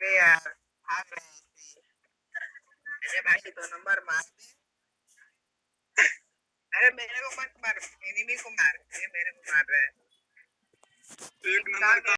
पे यार भाग रहे थे अरे भाई दो नंबर मार दे अरे मेरे को मत मार एनिमी को मार ये मेरे को मार रहा है एक नंबर का